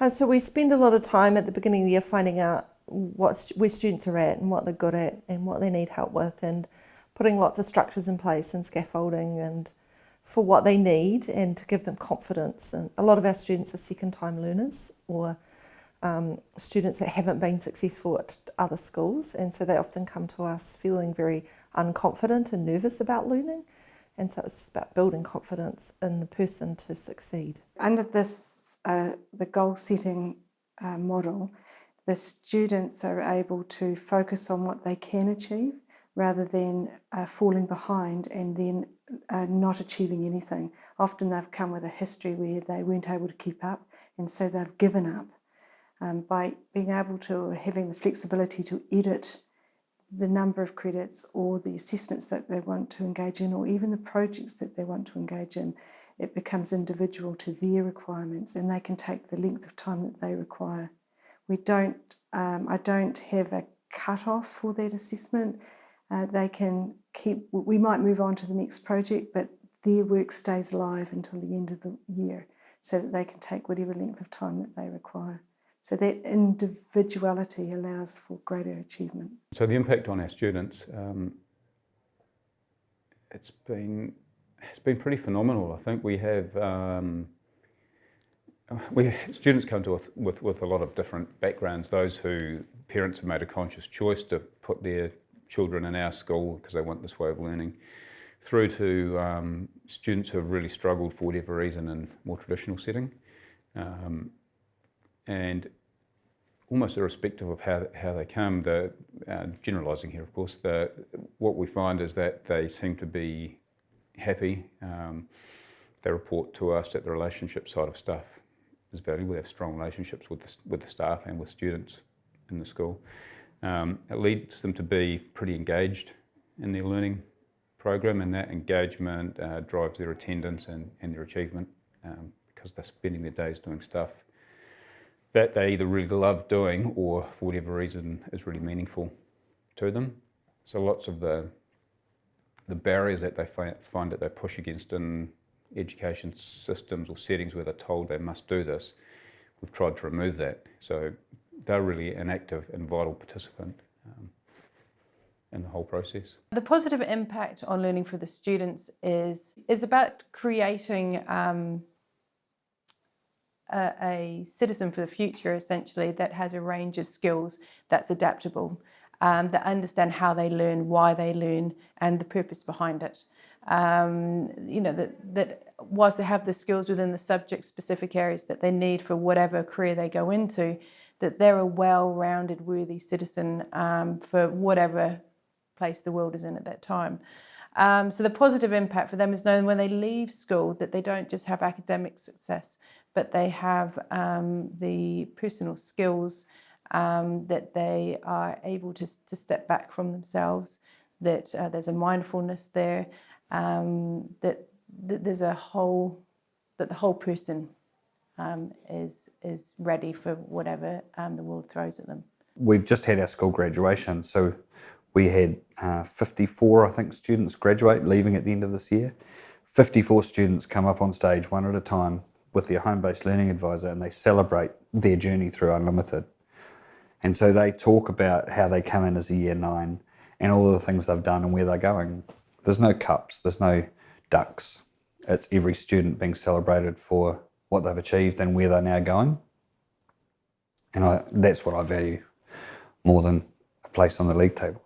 Uh, so we spend a lot of time at the beginning of the year finding out what where students are at and what they're good at and what they need help with and putting lots of structures in place and scaffolding and for what they need and to give them confidence. And a lot of our students are second time learners or um, students that haven't been successful at other schools and so they often come to us feeling very unconfident and nervous about learning and so it's just about building confidence in the person to succeed. Under this uh, the goal setting uh, model, the students are able to focus on what they can achieve rather than uh, falling behind and then uh, not achieving anything. Often they've come with a history where they weren't able to keep up and so they've given up. Um, by being able to, having the flexibility to edit the number of credits or the assessments that they want to engage in or even the projects that they want to engage in, it becomes individual to their requirements and they can take the length of time that they require. We don't, um, I don't have a cut-off for that assessment. Uh, they can keep, we might move on to the next project, but their work stays live until the end of the year so that they can take whatever length of time that they require. So that individuality allows for greater achievement. So the impact on our students, um, it's been it's been pretty phenomenal. I think we have um, we students come to us with, with a lot of different backgrounds. Those who parents have made a conscious choice to put their children in our school because they want this way of learning, through to um, students who have really struggled for whatever reason in more traditional setting. Um, and almost irrespective of how, how they come, the, uh, generalising here of course, the, what we find is that they seem to be happy. Um, they report to us that the relationship side of stuff is valuable. We have strong relationships with the, with the staff and with students in the school. Um, it leads them to be pretty engaged in their learning program and that engagement uh, drives their attendance and, and their achievement um, because they're spending their days doing stuff that they either really love doing or for whatever reason is really meaningful to them. So lots of the the barriers that they find that they push against in education systems or settings where they're told they must do this, we've tried to remove that. So they're really an active and vital participant um, in the whole process. The positive impact on learning for the students is, is about creating um, a, a citizen for the future, essentially, that has a range of skills that's adaptable um, that understand how they learn, why they learn, and the purpose behind it. Um, you know, that, that whilst they have the skills within the subject-specific areas that they need for whatever career they go into, that they're a well-rounded, worthy citizen um, for whatever place the world is in at that time. Um, so the positive impact for them is knowing when they leave school that they don't just have academic success, but they have um, the personal skills um, that they are able to, to step back from themselves, that uh, there's a mindfulness there, um, that, that, there's a whole, that the whole person um, is, is ready for whatever um, the world throws at them. We've just had our school graduation, so we had uh, 54, I think, students graduate, leaving at the end of this year. 54 students come up on stage one at a time with their home-based learning advisor and they celebrate their journey through Unlimited. And so they talk about how they come in as a year nine and all the things they've done and where they're going. There's no cups, there's no dux. It's every student being celebrated for what they've achieved and where they're now going. And I, that's what I value more than a place on the league table.